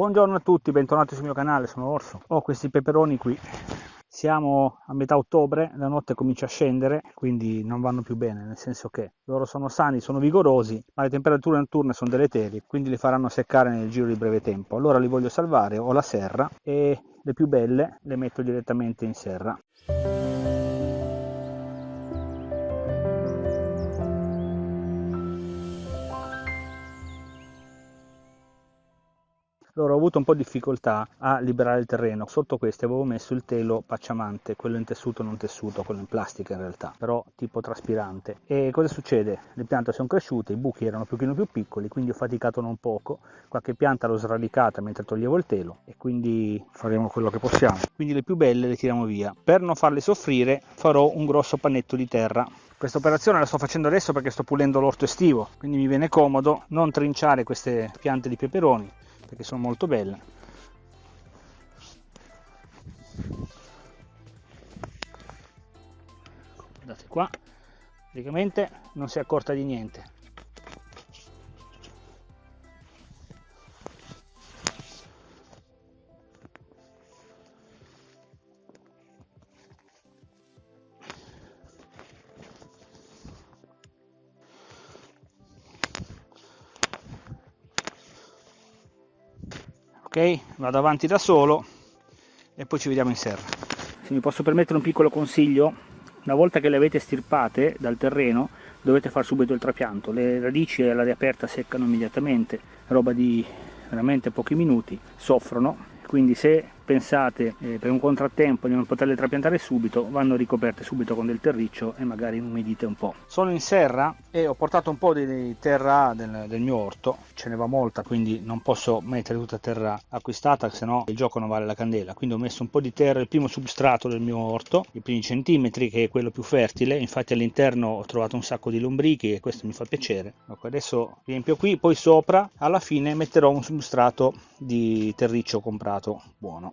Buongiorno a tutti, bentornati sul mio canale, sono Orso. Ho questi peperoni qui. Siamo a metà ottobre, la notte comincia a scendere, quindi non vanno più bene, nel senso che loro sono sani, sono vigorosi, ma le temperature notturne sono deleterie, quindi li faranno seccare nel giro di breve tempo. Allora li voglio salvare, ho la serra e le più belle le metto direttamente in serra. Allora ho avuto un po' di difficoltà a liberare il terreno. Sotto queste avevo messo il telo pacciamante, quello in tessuto non tessuto, quello in plastica in realtà, però tipo traspirante. E cosa succede? Le piante sono cresciute, i buchi erano pochino più piccoli, quindi ho faticato non poco. Qualche pianta l'ho sradicata mentre toglievo il telo e quindi faremo quello che possiamo. Quindi le più belle le tiriamo via. Per non farle soffrire farò un grosso pannetto di terra questa operazione la sto facendo adesso perché sto pulendo l'orto estivo, quindi mi viene comodo non trinciare queste piante di peperoni perché sono molto belle. Guardate qua. Praticamente non si è accorta di niente vado avanti da solo e poi ci vediamo in serra. Se mi posso permettere un piccolo consiglio una volta che le avete stirpate dal terreno dovete fare subito il trapianto. Le radici all'aria aperta seccano immediatamente roba di veramente pochi minuti soffrono. Quindi se pensate eh, per un contrattempo di non poterle trapiantare subito vanno ricoperte subito con del terriccio e magari inumidite un po'. Sono in serra e ho portato un po' di terra del, del mio orto, ce ne va molta quindi non posso mettere tutta terra acquistata se no il gioco non vale la candela, quindi ho messo un po' di terra, il primo substrato del mio orto, i primi centimetri che è quello più fertile, infatti all'interno ho trovato un sacco di lombrichi e questo mi fa piacere. Ecco, adesso riempio qui, poi sopra alla fine metterò un substrato di terriccio comprato buono.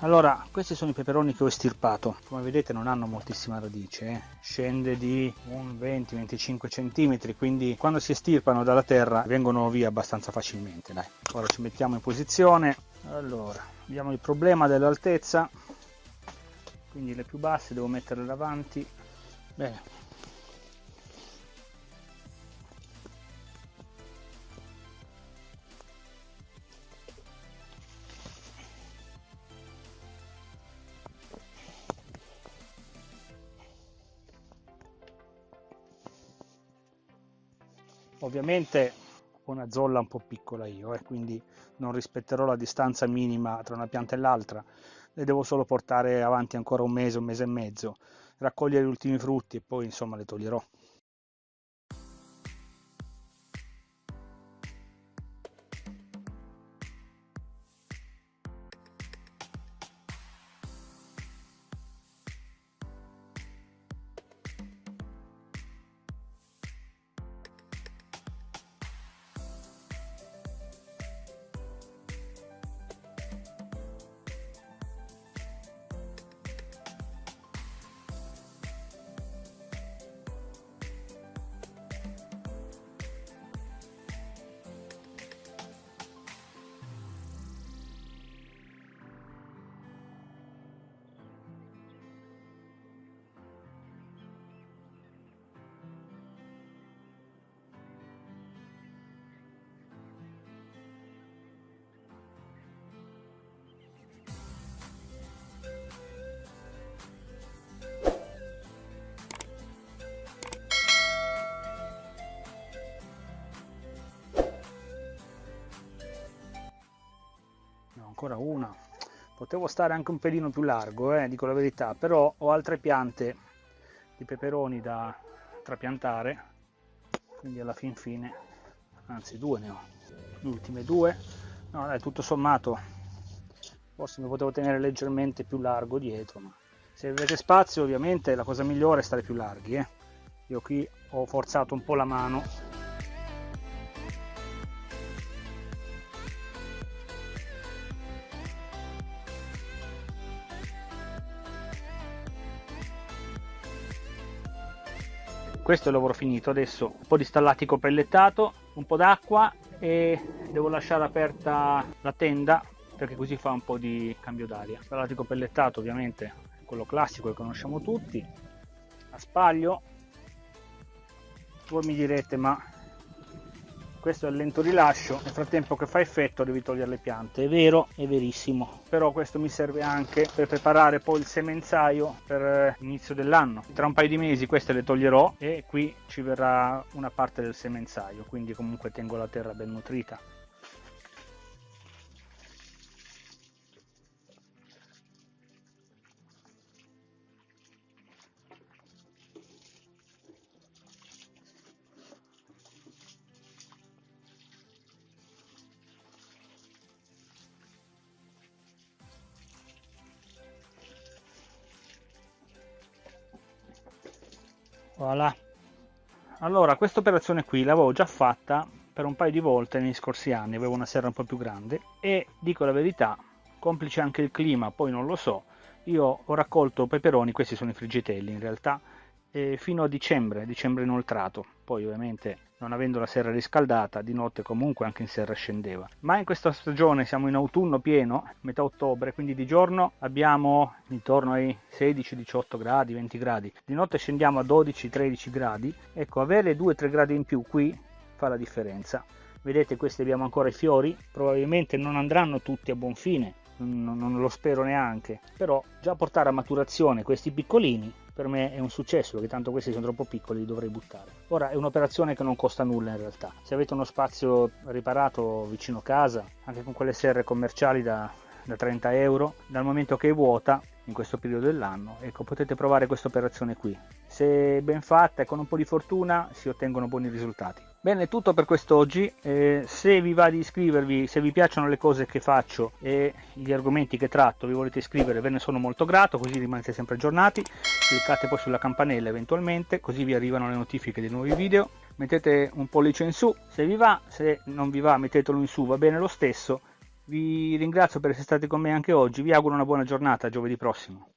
allora questi sono i peperoni che ho estirpato. Come vedete non hanno moltissima radice eh? scende di un 20-25 cm quindi quando si estirpano dalla terra vengono via abbastanza facilmente dai. Ora ci mettiamo in posizione. Allora abbiamo il problema dell'altezza. Quindi le più basse devo metterle davanti. Bene ovviamente ho una zolla un po' piccola io eh, quindi non rispetterò la distanza minima tra una pianta e l'altra. Le devo solo portare avanti ancora un mese un mese e mezzo raccogliere gli ultimi frutti e poi insomma le toglierò ancora una. Potevo stare anche un pelino più largo eh, dico la verità però ho altre piante di peperoni da trapiantare quindi alla fin fine anzi due ne ho le ultime due. No dai tutto sommato forse mi potevo tenere leggermente più largo dietro ma se avete spazio ovviamente la cosa migliore è stare più larghi eh. io qui ho forzato un po' la mano questo è il lavoro finito. Adesso un po' di stallatico pellettato un po' d'acqua e devo lasciare aperta la tenda perché così fa un po' di cambio d'aria. Stallatico pellettato ovviamente quello classico che conosciamo tutti. A spaglio. Voi mi direte ma questo è il lento rilascio nel frattempo che fa effetto devi togliere le piante. È vero è verissimo. Però questo mi serve anche per preparare poi il semenzaio per eh, l'inizio dell'anno. Tra un paio di mesi queste le toglierò e qui ci verrà una parte del semenzaio quindi comunque tengo la terra ben nutrita voilà. Allora questa operazione qui l'avevo già fatta per un paio di volte negli scorsi anni avevo una serra un po' più grande. E dico la verità complice anche il clima poi non lo so io ho raccolto peperoni questi sono i friggitelli in realtà fino a dicembre dicembre inoltrato. Poi ovviamente non avendo la serra riscaldata di notte comunque anche in serra scendeva. Ma in questa stagione siamo in autunno pieno metà ottobre quindi di giorno abbiamo intorno ai 16 18 gradi 20 gradi. Di notte scendiamo a 12 13 gradi. Ecco avere 2 3 gradi in più qui fa la differenza. Vedete questi abbiamo ancora i fiori probabilmente non andranno tutti a buon fine non, non lo spero neanche. Però già portare a maturazione questi piccolini per me è un successo perché tanto questi sono troppo piccoli li dovrei buttare. Ora è un'operazione che non costa nulla in realtà. Se avete uno spazio riparato vicino casa anche con quelle serre commerciali da, da 30 euro dal momento che è vuota in questo periodo dell'anno ecco potete provare questa operazione qui se ben fatta e con un po' di fortuna si ottengono buoni risultati Bene, è tutto per quest'oggi. Eh, se vi va di iscrivervi, se vi piacciono le cose che faccio e gli argomenti che tratto, vi volete iscrivere, ve ne sono molto grato, così rimanete sempre aggiornati. Cliccate poi sulla campanella eventualmente, così vi arrivano le notifiche dei nuovi video. Mettete un pollice in su se vi va, se non vi va mettetelo in su, va bene lo stesso. Vi ringrazio per essere stati con me anche oggi, vi auguro una buona giornata, giovedì prossimo.